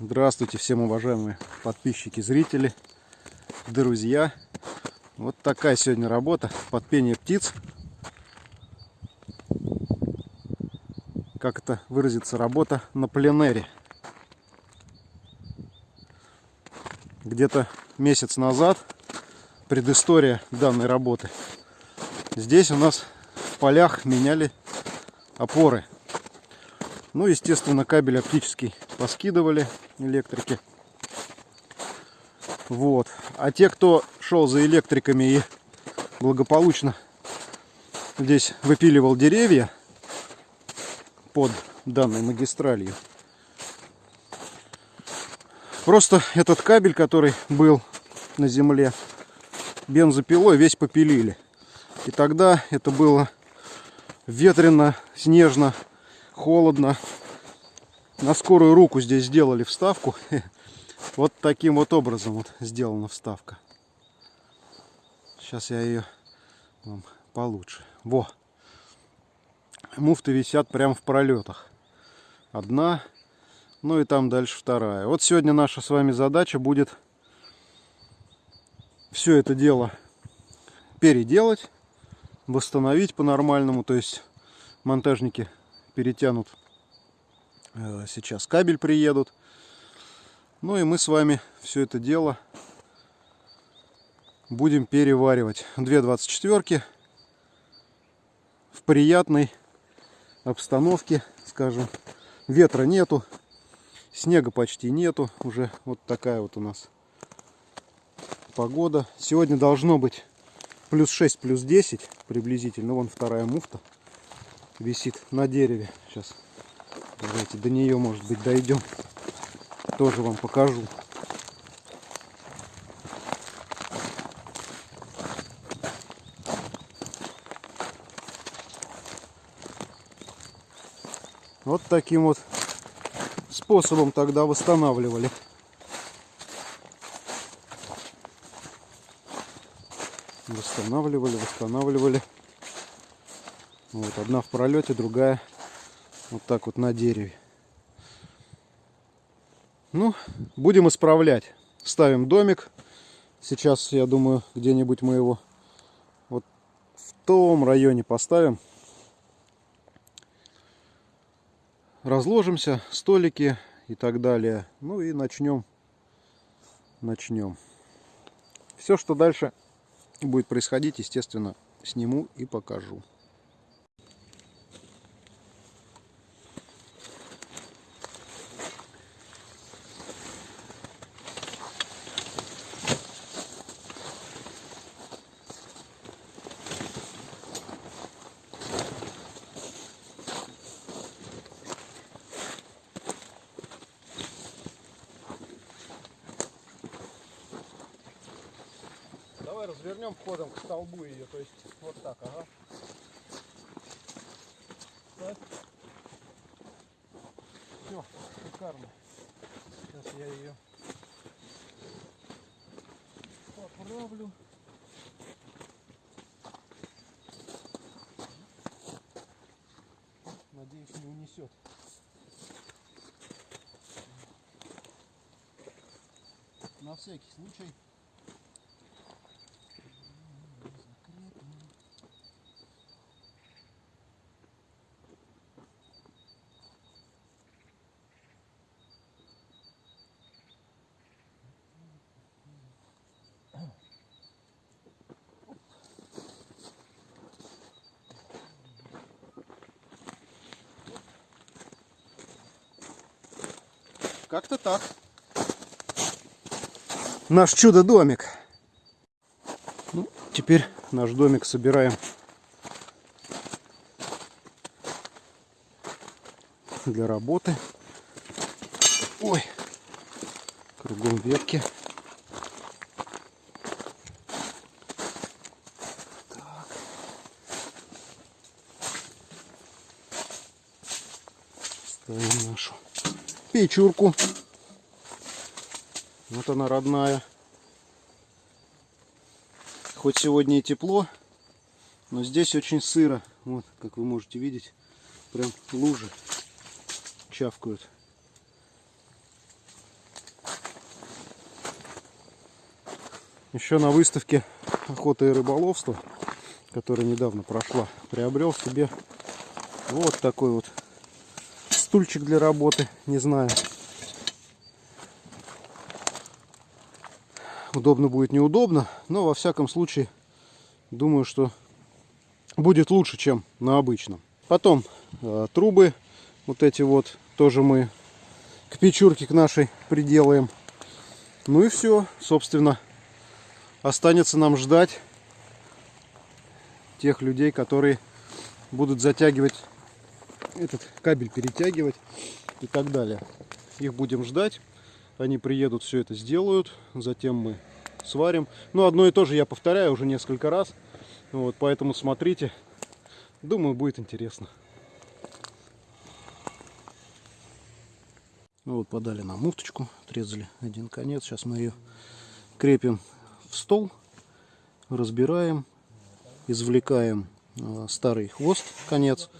Здравствуйте всем уважаемые подписчики, зрители, друзья. Вот такая сегодня работа под пение птиц. Как это выразится, работа на пленэре. Где-то месяц назад предыстория данной работы. Здесь у нас в полях меняли опоры. Ну, естественно, кабель оптический поскидывали электрики. Вот. А те, кто шел за электриками и благополучно здесь выпиливал деревья под данной магистралью, просто этот кабель, который был на земле, бензопилой весь попилили. И тогда это было ветрено, снежно, холодно на скорую руку здесь сделали вставку. Вот таким вот образом вот сделана вставка. Сейчас я ее вам получше. Во! Муфты висят прямо в пролетах. Одна, ну и там дальше вторая. Вот сегодня наша с вами задача будет все это дело переделать, восстановить по-нормальному. То есть монтажники перетянут сейчас кабель приедут. Ну и мы с вами все это дело будем переваривать. Две 24 в приятной обстановке, скажем. Ветра нету, снега почти нету. Уже вот такая вот у нас погода. Сегодня должно быть плюс 6, плюс 10 приблизительно. Вон вторая муфта висит на дереве. Сейчас Давайте до нее, может быть, дойдем. Тоже вам покажу. Вот таким вот способом тогда восстанавливали. Восстанавливали, восстанавливали. Вот одна в пролете, другая вот так вот на дереве. Ну, будем исправлять. Ставим домик. Сейчас, я думаю, где-нибудь мы его вот в том районе поставим. Разложимся, столики и так далее. Ну и начнем. Начнем. Все, что дальше будет происходить, естественно, сниму и покажу. Давай развернем входом к столбу ее, то есть вот так, ага. Так. Все, шикарно. Сейчас я ее поправлю. Надеюсь, не унесет. На всякий случай Как-то так. Наш чудо-домик. Ну, теперь наш домик собираем для работы. Ой, кругом ветки. Так. Нашу печурку. Вот она родная. Хоть сегодня и тепло, но здесь очень сыро. Вот, как вы можете видеть, прям лужи чавкают. Еще на выставке охота и рыболовства, которая недавно прошла, приобрел себе вот такой вот стульчик для работы. Не знаю, удобно будет, неудобно, но во всяком случае думаю, что будет лучше, чем на обычном. Потом э, трубы вот эти вот тоже мы к печурке к нашей приделаем. Ну и все, собственно, останется нам ждать тех людей, которые будут затягивать этот кабель, перетягивать и так далее. Их будем ждать. Они приедут, все это сделают. Затем мы сварим. Ну, одно и то же я повторяю уже несколько раз. Вот, поэтому смотрите. Думаю, будет интересно. Ну вот подали нам муфточку, отрезали один конец. Сейчас мы ее крепим в стол, разбираем, извлекаем э, старый хвост, конец,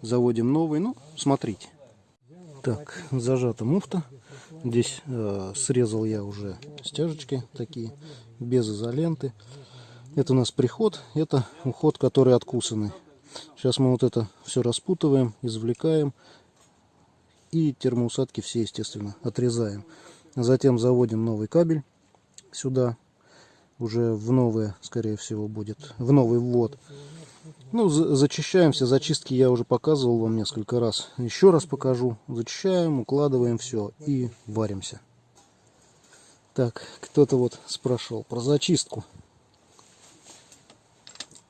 заводим новый. Ну, смотрите. Так, зажата муфта. Здесь э, срезал я уже стяжечки такие, без изоленты. Это у нас приход, это уход, который откусанный. Сейчас мы вот это все распутываем, извлекаем и термоусадки все, естественно, отрезаем. Затем заводим новый кабель сюда. Уже в новое, скорее всего, будет. В новый ввод. Ну, зачищаем все. Зачистки я уже показывал вам несколько раз. Еще раз покажу. Зачищаем, укладываем все и варимся. Так, кто-то вот спрашивал про зачистку.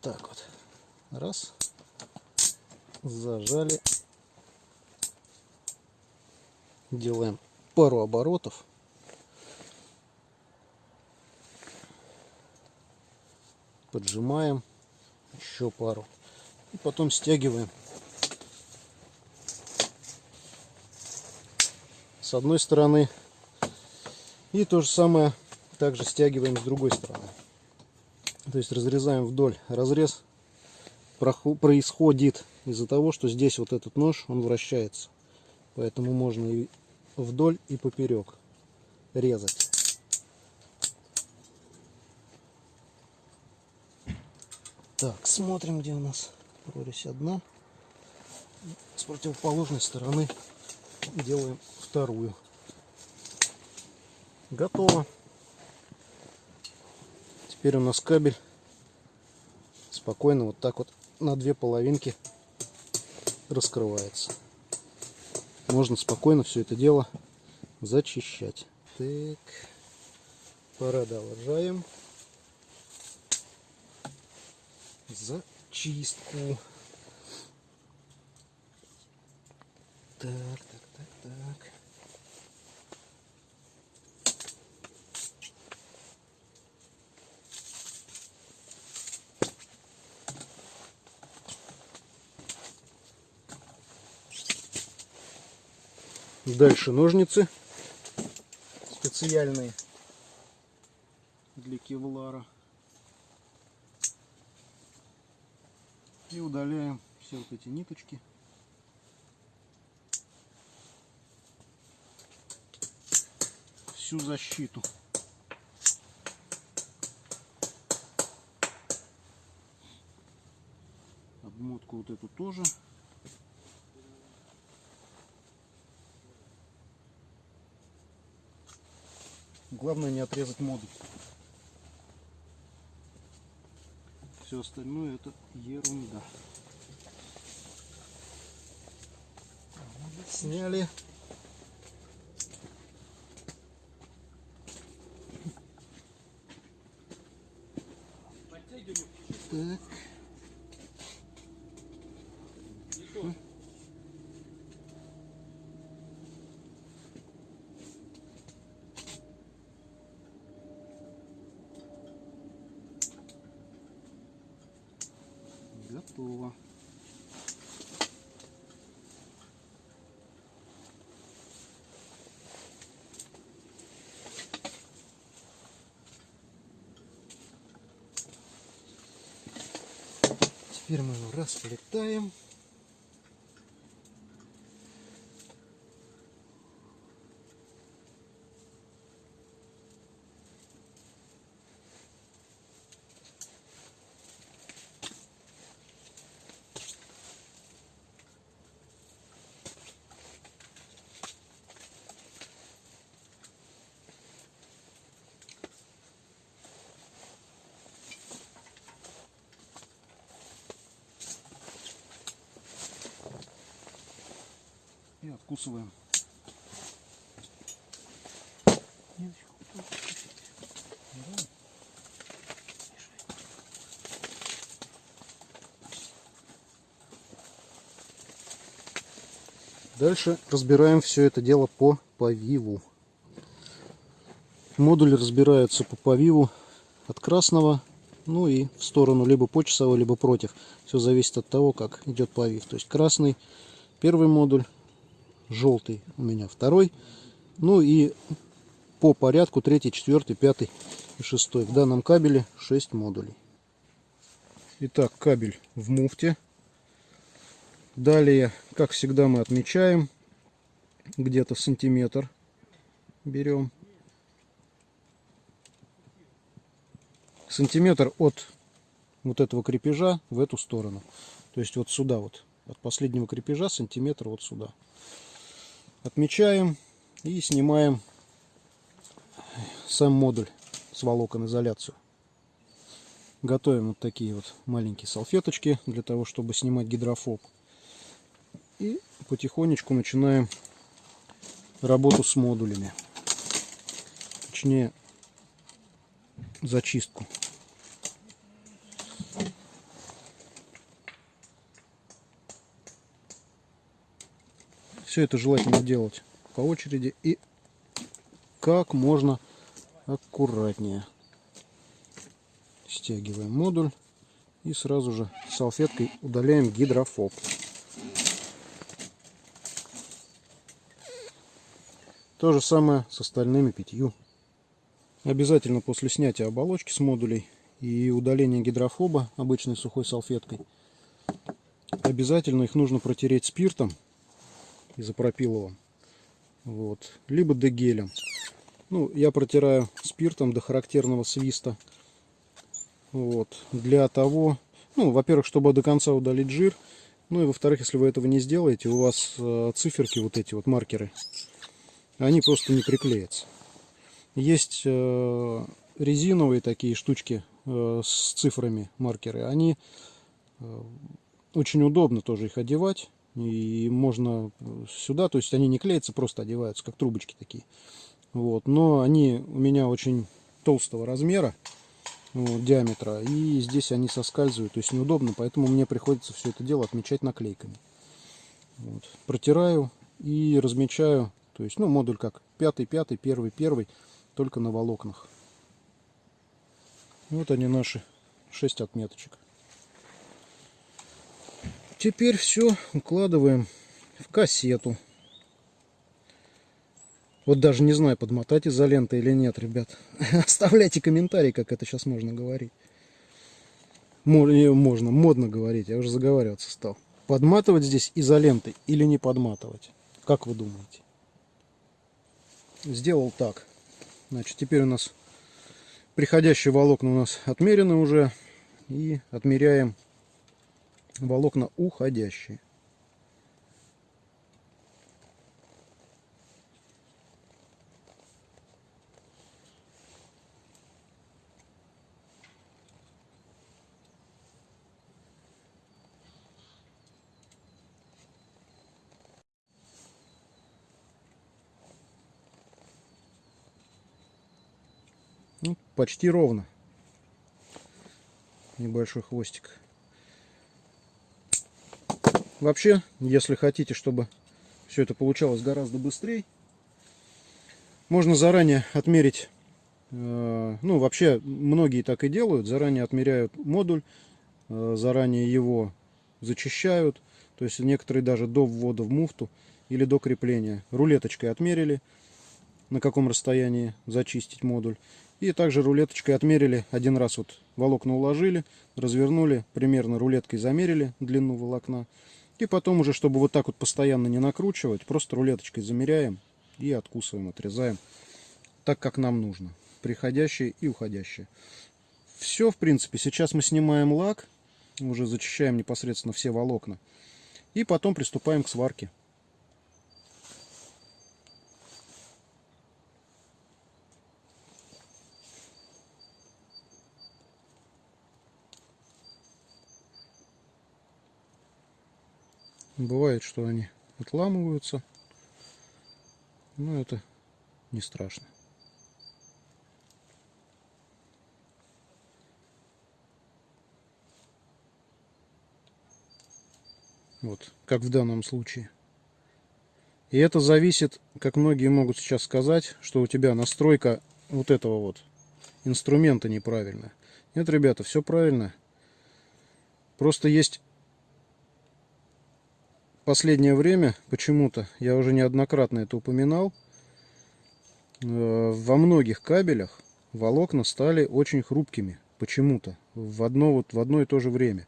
Так вот. Раз. Зажали делаем пару оборотов. Поджимаем еще пару. И потом стягиваем. С одной стороны. И то же самое также стягиваем с другой стороны. То есть разрезаем вдоль. Разрез происходит из-за того, что здесь вот этот нож, он вращается. Поэтому можно и вдоль и поперек резать. Так, смотрим, где у нас прорезь одна. С противоположной стороны делаем вторую. Готово. Теперь у нас кабель спокойно вот так вот на две половинки раскрывается можно спокойно все это дело зачищать. Так, продолжаем зачистку. Так, так, так, так. Дальше ножницы специальные для кевлара. И удаляем все вот эти ниточки. Всю защиту. Обмотку вот эту тоже. Главное не отрезать модуль. Все остальное это ерунда. Сняли. Так. Готово. Теперь мы его расплетаем. Откусываем. Дальше разбираем все это дело по повиву. Модули разбираются по повиву от красного, ну и в сторону либо по часовой, либо против. Все зависит от того, как идет повив. То есть красный первый модуль, желтый у меня второй, ну и по порядку третий, четвертый, пятый и шестой. В данном кабеле 6 модулей. Итак, кабель в муфте. Далее, как всегда, мы отмечаем где-то сантиметр. Берем. Сантиметр от вот этого крепежа в эту сторону. То есть вот сюда вот. От последнего крепежа сантиметр вот сюда. Отмечаем и снимаем сам модуль с волокон изоляцию. Готовим вот такие вот маленькие салфеточки для того, чтобы снимать гидрофоб. И потихонечку начинаем работу с модулями. Точнее, зачистку. Все это желательно делать по очереди и как можно аккуратнее. Стягиваем модуль и сразу же салфеткой удаляем гидрофоб. То же самое с остальными пятью. Обязательно после снятия оболочки с модулей и удаления гидрофоба обычной сухой салфеткой, обязательно их нужно протереть спиртом изопропиловым, вот, либо дегелем. Ну, я протираю спиртом до характерного свиста, вот, для того, ну, во-первых, чтобы до конца удалить жир, ну и во-вторых, если вы этого не сделаете, у вас э, циферки, вот эти вот маркеры, они просто не приклеятся. Есть э, резиновые такие штучки э, с цифрами маркеры. Они очень удобно тоже их одевать. И можно сюда, то есть они не клеятся, просто одеваются, как трубочки такие. Вот. Но они у меня очень толстого размера, вот, диаметра. И здесь они соскальзывают, то есть неудобно. Поэтому мне приходится все это дело отмечать наклейками. Вот. Протираю и размечаю то есть, ну, модуль как пятый, пятый, первый, первый, только на волокнах. Вот они наши шесть отметочек. Теперь все укладываем в кассету. Вот даже не знаю, подмотать изолентой или нет, ребят. Оставляйте комментарии, как это сейчас можно говорить. Можно, модно говорить, я уже заговариваться стал. Подматывать здесь изолентой или не подматывать? Как вы думаете? сделал так. Значит, теперь у нас приходящие волокна у нас отмерены уже. И отмеряем волокна уходящие. Ну, почти ровно. Небольшой хвостик. Вообще, если хотите, чтобы все это получалось гораздо быстрее, можно заранее отмерить, э, ну вообще многие так и делают, заранее отмеряют модуль, э, заранее его зачищают, то есть некоторые даже до ввода в муфту или до крепления. Рулеточкой отмерили, на каком расстоянии зачистить модуль. И также рулеточкой отмерили, один раз вот волокна уложили, развернули, примерно рулеткой замерили длину волокна. И потом уже, чтобы вот так вот постоянно не накручивать, просто рулеточкой замеряем и откусываем, отрезаем так, как нам нужно. Приходящие и уходящие. Все, в принципе. Сейчас мы снимаем лак, уже зачищаем непосредственно все волокна. И потом приступаем к сварке. Бывает, что они отламываются. Ну, это не страшно. Вот, как в данном случае. И это зависит, как многие могут сейчас сказать, что у тебя настройка вот этого вот инструмента неправильная. Нет, ребята, все правильно. Просто есть последнее время, почему-то, я уже неоднократно это упоминал, э, во многих кабелях волокна стали очень хрупкими. Почему-то. В одно, вот, в одно и то же время.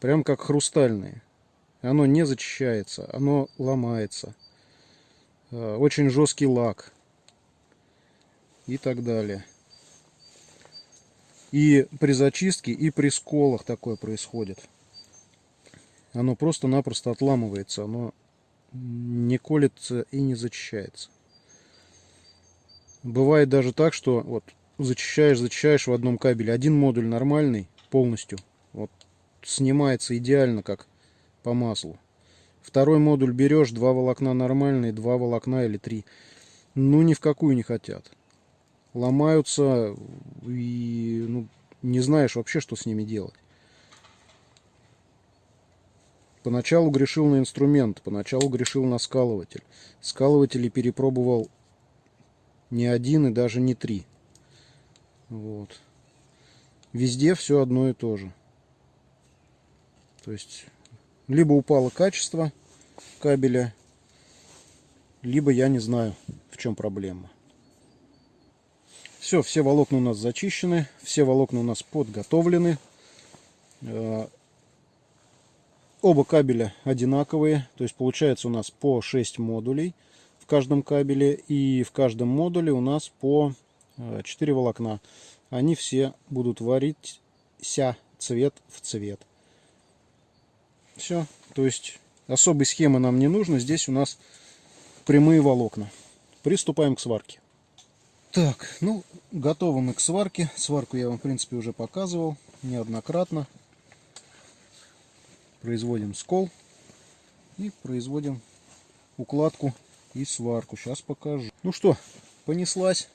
Прям как хрустальные. Оно не зачищается, оно ломается. Э, очень жесткий лак. И так далее. И при зачистке, и при сколах такое происходит. Оно просто-напросто отламывается. Оно не колется и не зачищается. Бывает даже так, что вот зачищаешь, зачищаешь в одном кабеле. Один модуль нормальный, полностью. Вот снимается идеально, как по маслу. Второй модуль берешь, два волокна нормальные, два волокна или три. Ну, ни в какую не хотят. Ломаются и ну, не знаешь вообще, что с ними делать. Поначалу грешил на инструмент, поначалу грешил на скалыватель. Скалыватели перепробовал не один и даже не три. Вот. Везде все одно и то же. То есть либо упало качество кабеля, либо я не знаю, в чем проблема. Все, все волокна у нас зачищены, все волокна у нас подготовлены. Оба кабеля одинаковые, то есть получается у нас по 6 модулей в каждом кабеле. И в каждом модуле у нас по 4 э, волокна. Они все будут варить ся цвет в цвет. Все. То есть особой схемы нам не нужно. Здесь у нас прямые волокна. Приступаем к сварке. Так, ну, готовы мы к сварке. Сварку я вам, в принципе, уже показывал неоднократно. Производим скол и производим укладку и сварку. Сейчас покажу. Ну что, понеслась.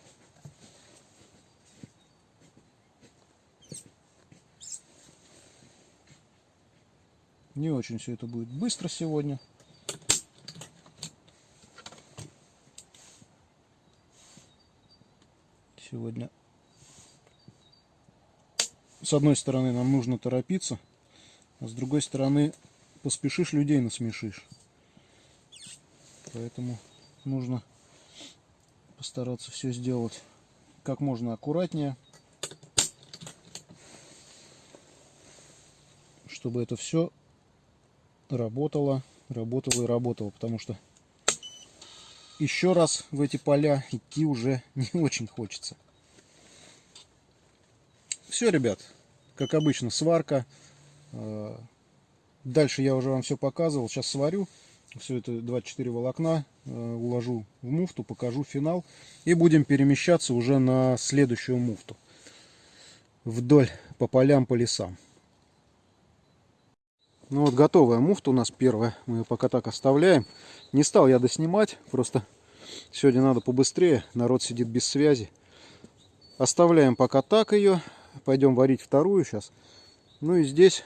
Не очень все это будет быстро сегодня. Сегодня с одной стороны нам нужно торопиться, а с другой стороны поспешишь людей насмешишь. Поэтому нужно постараться все сделать как можно аккуратнее, чтобы это все работала, работала и работала, потому что еще раз в эти поля идти уже не очень хочется. Все, ребят, как обычно, сварка. Э, дальше я уже вам все показывал. Сейчас сварю. Все это 24 волокна. Э, уложу в муфту, покажу финал. И будем перемещаться уже на следующую муфту. Вдоль по полям, по лесам. Ну вот готовая муфта у нас первая. Мы ее пока так оставляем. Не стал я доснимать. Просто сегодня надо побыстрее. Народ сидит без связи. Оставляем пока так ее. Пойдем варить вторую сейчас. Ну и здесь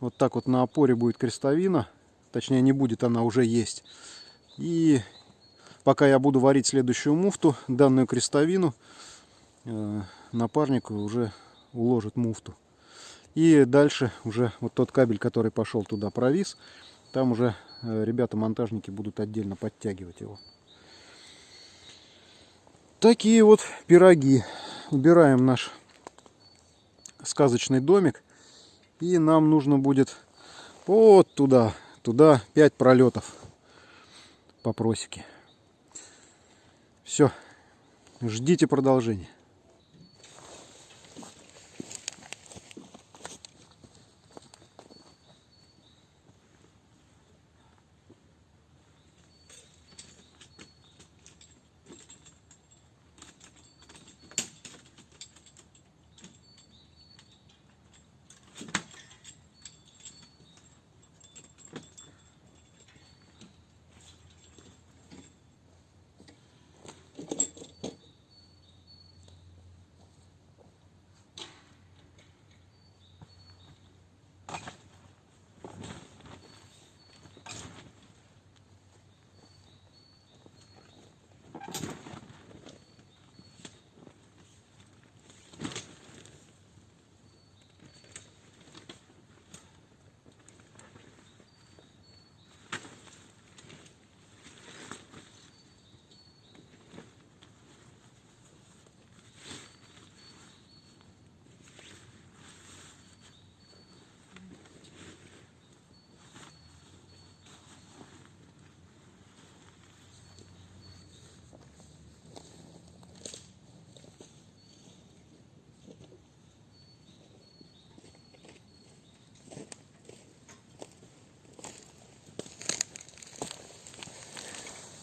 вот так вот на опоре будет крестовина. Точнее не будет, она уже есть. И пока я буду варить следующую муфту, данную крестовину, э, напарник уже уложит муфту. И дальше уже вот тот кабель, который пошел туда, провис. Там уже э, ребята-монтажники будут отдельно подтягивать его. Такие вот пироги. Убираем наш сказочный домик. И нам нужно будет вот туда, туда 5 пролетов по просеке. Все, ждите продолжения.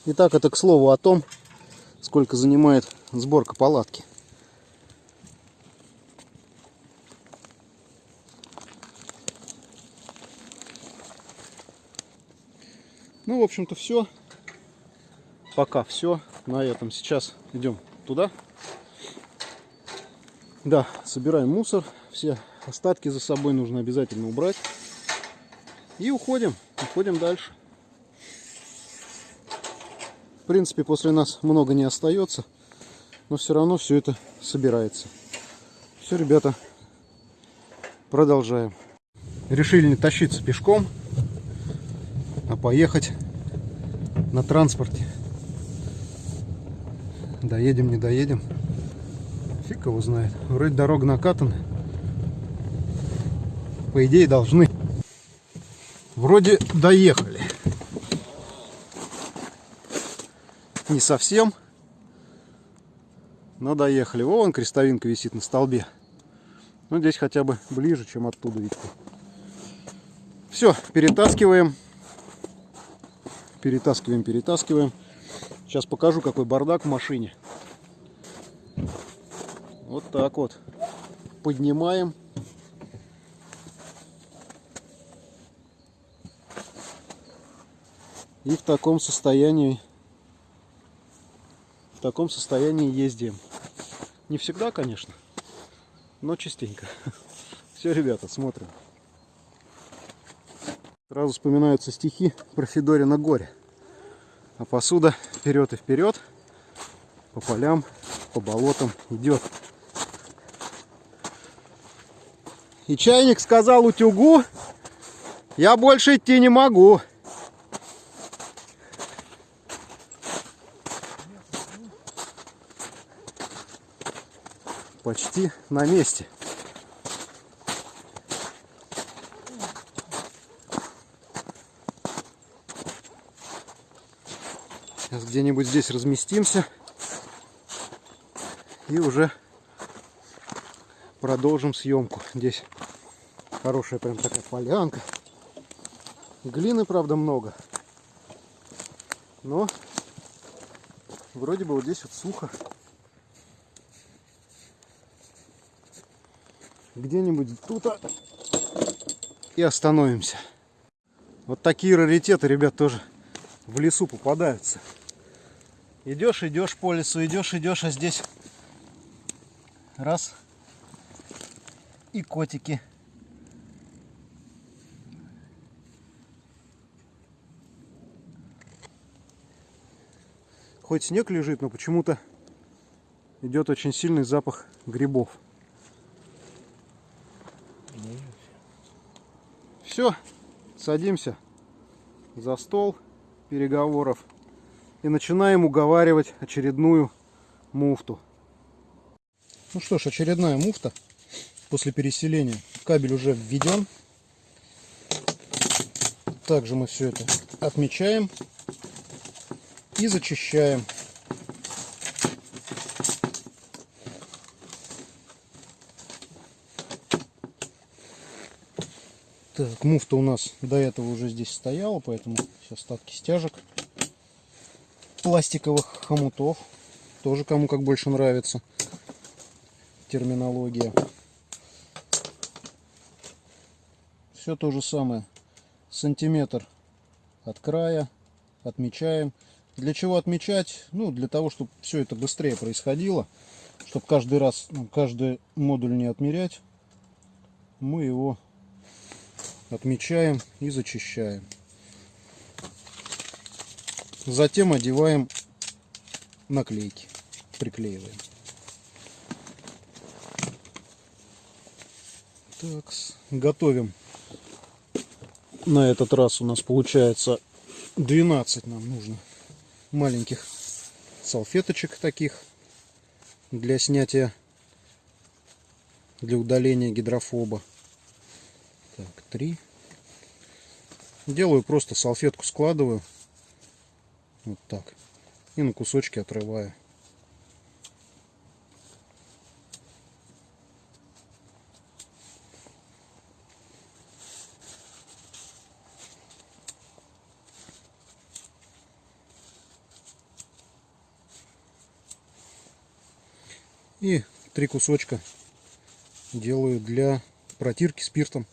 Итак, это к слову о том, сколько занимает сборка палатки. Ну, в общем-то, все. Пока все. На этом сейчас идем туда. Да, собираем мусор. Все остатки за собой нужно обязательно убрать. И уходим. Уходим дальше. В принципе, после нас много не остается. Но все равно все это собирается. Все, ребята, продолжаем. Решили не тащиться пешком, а поехать на транспорте. Доедем, не доедем. Фиг его знает. Вроде дорога накатана. По идее должны. Вроде доехали. Не совсем. Но доехали. Вон крестовинка висит на столбе. Ну, здесь хотя бы ближе, чем оттуда видите. Все, перетаскиваем. Перетаскиваем, перетаскиваем. Сейчас покажу, какой бардак в машине. Вот так вот. Поднимаем. И в таком состоянии таком состоянии ездим. Не всегда, конечно, но частенько. Все, ребята, смотрим. Сразу вспоминаются стихи про Федорина горе. А посуда вперед и вперед по полям, по болотам идет. И чайник сказал утюгу, я больше идти не могу. Почти на месте. Сейчас где-нибудь здесь разместимся. И уже продолжим съемку. Здесь хорошая прям такая полянка. Глины, правда, много. Но вроде бы вот здесь вот сухо. Где-нибудь тут и остановимся. Вот такие раритеты, ребят, тоже в лесу попадаются. Идешь, идешь по лесу, идешь, идешь, а здесь раз и котики. Хоть снег лежит, но почему-то идет очень сильный запах грибов. Все, садимся за стол переговоров и начинаем уговаривать очередную муфту. Ну что ж, очередная муфта после переселения. Кабель уже введен. Также мы все это отмечаем и зачищаем. Так, муфта у нас до этого уже здесь стояла, поэтому сейчас остатки стяжек пластиковых хомутов. Тоже кому как больше нравится терминология. Все то же самое. Сантиметр от края отмечаем. Для чего отмечать? Ну, для того, чтобы все это быстрее происходило. Чтобы каждый раз, ну, каждый модуль не отмерять. Мы его отмечаем и зачищаем. Затем одеваем наклейки, приклеиваем. Так, готовим. На этот раз у нас получается 12 нам нужно маленьких салфеточек таких для снятия, для удаления гидрофоба. Так, три. Делаю просто салфетку складываю. Вот так. И на кусочки отрываю. И три кусочка делаю для протирки спиртом.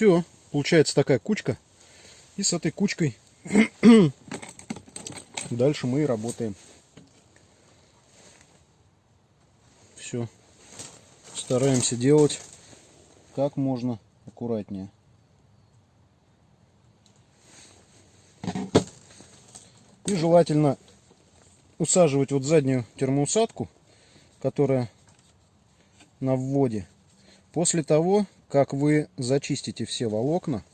Все, получается такая кучка. И с этой кучкой дальше мы и работаем. Все. Стараемся делать как можно аккуратнее. И желательно усаживать вот заднюю термоусадку, которая на вводе, после того, как вы зачистите все волокна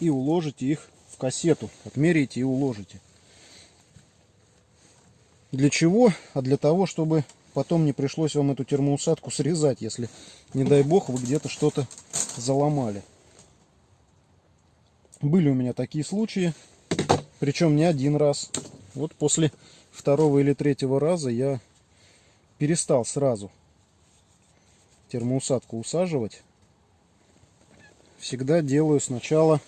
и уложите их в кассету. Отмерите и уложите. Для чего? А для того, чтобы потом не пришлось вам эту термоусадку срезать, если, не дай бог, вы где-то что-то заломали. Были у меня такие случаи, причем не один раз. Вот после второго или третьего раза я перестал сразу термоусадку усаживать. Всегда делаю сначала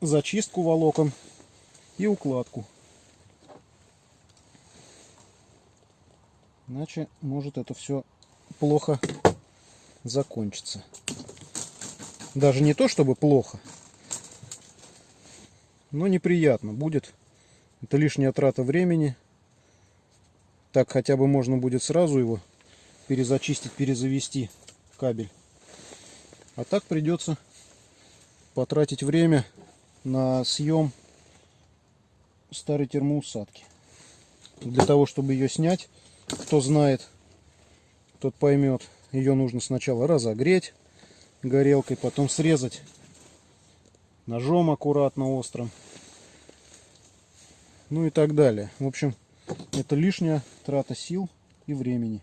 зачистку волокон и укладку. Иначе может это все плохо закончиться. Даже не то, чтобы плохо, но неприятно будет. Это лишняя трата времени. Так хотя бы можно будет сразу его перезачистить, перезавести кабель. А так придется потратить время на съем старой термоусадки. Для того, чтобы ее снять, кто знает, тот поймет, ее нужно сначала разогреть горелкой, потом срезать ножом аккуратно острым. Ну и так далее. В общем, это лишняя трата сил и времени.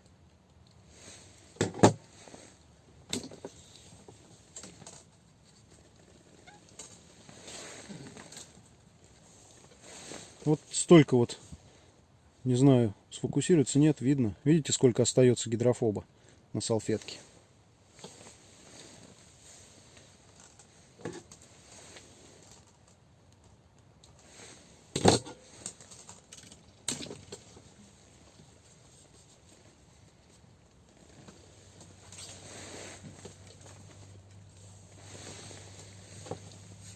Вот столько вот, не знаю, сфокусируется, нет, видно. Видите, сколько остается гидрофоба на салфетке.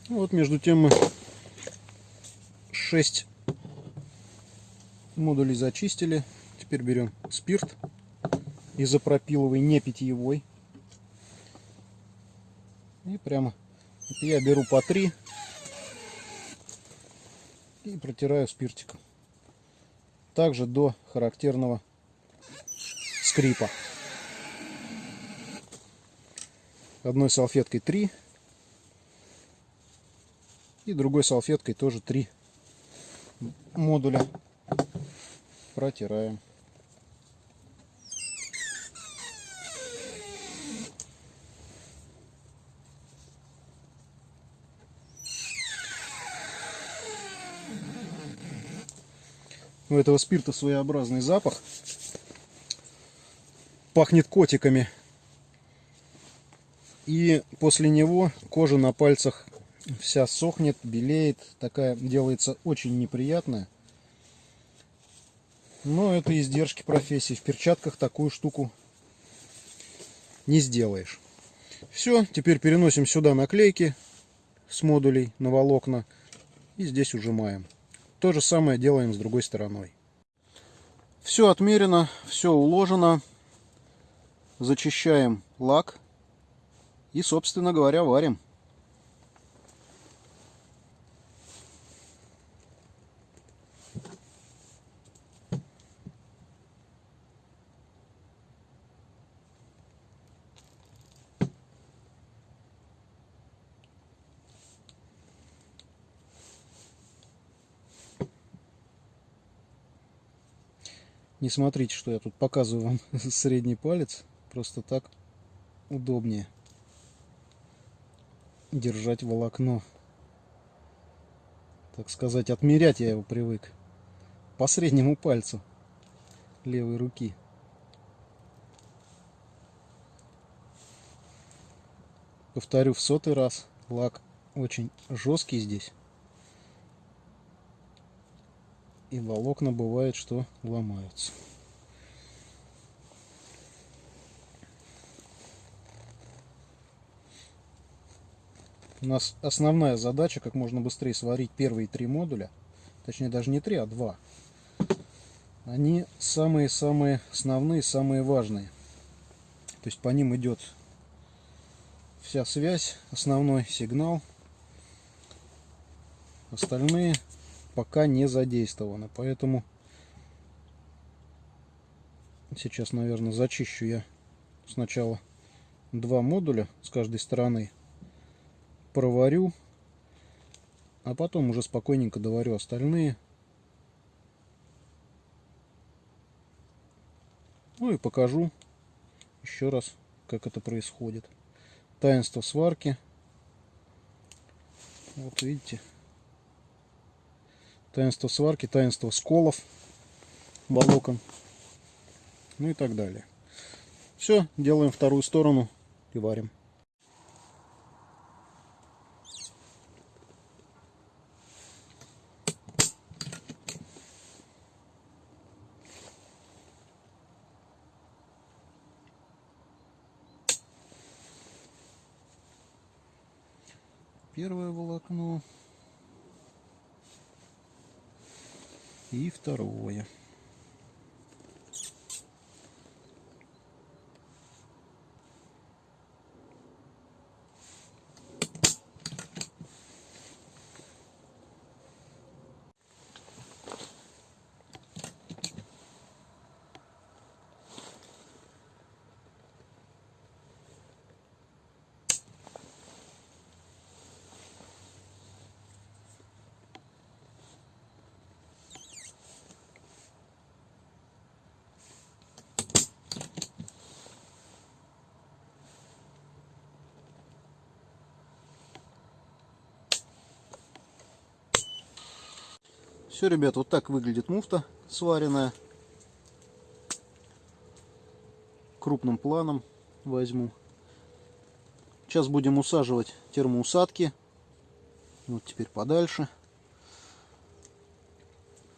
Вот между тем мы 6 модулей зачистили. Теперь берем спирт изопропиловый, не питьевой. И прямо я беру по 3 и протираю спиртиком. Также до характерного скрипа. Одной салфеткой 3 и другой салфеткой тоже 3 модуля протираем. У этого спирта своеобразный запах. Пахнет котиками. И после него кожа на пальцах вся сохнет, белеет, такая делается очень неприятная. Но это издержки профессии. В перчатках такую штуку не сделаешь. Все, теперь переносим сюда наклейки с модулей на волокна и здесь ужимаем. То же самое делаем с другой стороной. Все отмерено, все уложено. Зачищаем лак и, собственно говоря, варим. Не смотрите, что я тут показываю вам средний палец. Просто так удобнее держать волокно. Так сказать, отмерять я его привык. По среднему пальцу левой руки. Повторю в сотый раз. Лак очень жесткий здесь. И волокна бывает, что ломаются. У нас основная задача как можно быстрее сварить первые три модуля. Точнее даже не три, а два. Они самые-самые основные, самые важные. То есть по ним идет вся связь, основной сигнал. Остальные пока не задействованы. Поэтому сейчас, наверное, зачищу я сначала два модуля с каждой стороны. Проварю. А потом уже спокойненько доварю остальные. Ну и покажу еще раз, как это происходит. Таинство сварки. Вот видите. Таинство сварки, таинство сколов, волокон. Ну и так далее. Все, делаем вторую сторону и варим. первое волокно и второе. Все, ребят, вот так выглядит муфта сваренная. Крупным планом возьму. Сейчас будем усаживать термоусадки. Вот теперь подальше.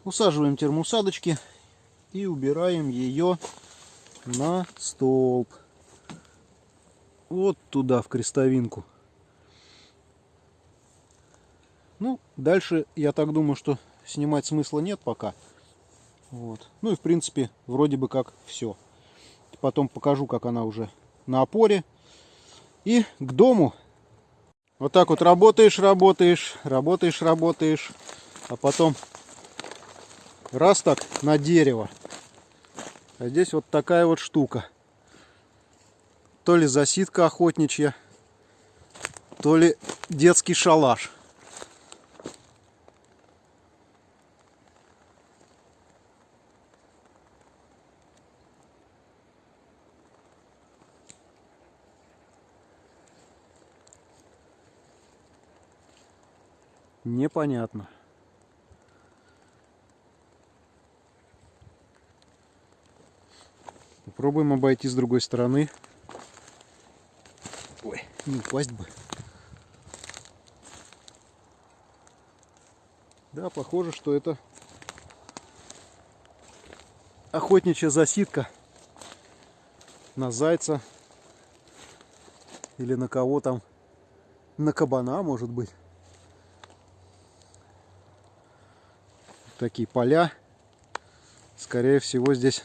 Усаживаем термоусадочки и убираем ее на столб. Вот туда, в крестовинку. Ну, дальше, я так думаю, что снимать смысла нет пока. Вот. Ну и в принципе, вроде бы как все. Потом покажу, как она уже на опоре. И к дому. Вот так вот работаешь, работаешь, работаешь, работаешь. А потом раз так на дерево. А здесь вот такая вот штука. То ли засидка охотничья, то ли детский шалаш. Непонятно. Попробуем обойти с другой стороны. Ой, не упасть бы. Да, похоже, что это охотничья засидка на зайца или на кого там, на кабана, может быть. Такие поля. Скорее всего, здесь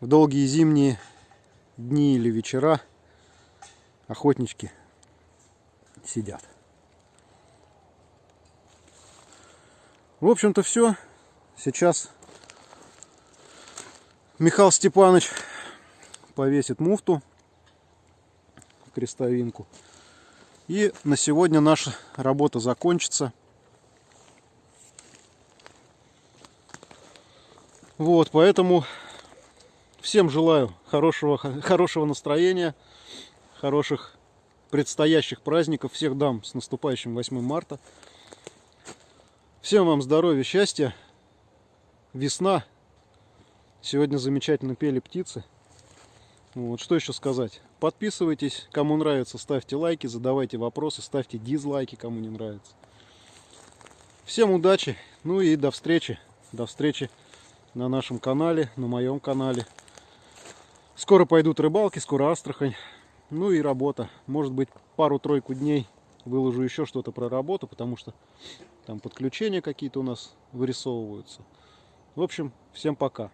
в долгие зимние дни или вечера охотнички сидят. В общем-то все. Сейчас Михаил Степанович повесит муфту, крестовинку. И на сегодня наша работа закончится. Вот, поэтому всем желаю хорошего, хорошего настроения, хороших предстоящих праздников. Всех дам с наступающим 8 марта. Всем вам здоровья, счастья. Весна. Сегодня замечательно пели птицы. Вот, что еще сказать? Подписывайтесь, кому нравится, ставьте лайки, задавайте вопросы, ставьте дизлайки, кому не нравится. Всем удачи Ну и до встречи. До встречи на нашем канале, на моем канале. Скоро пойдут рыбалки, скоро Астрахань. Ну и работа. Может быть, пару-тройку дней выложу еще что-то про работу, потому что там подключения какие-то у нас вырисовываются. В общем, всем пока.